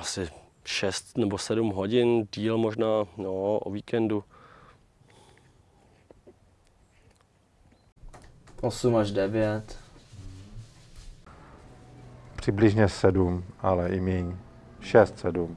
asi 6 nebo 7 hodin, díl možná, no, o víkendu. 8 až 9. Přibližně 7, ale i míň. Šest, sedm.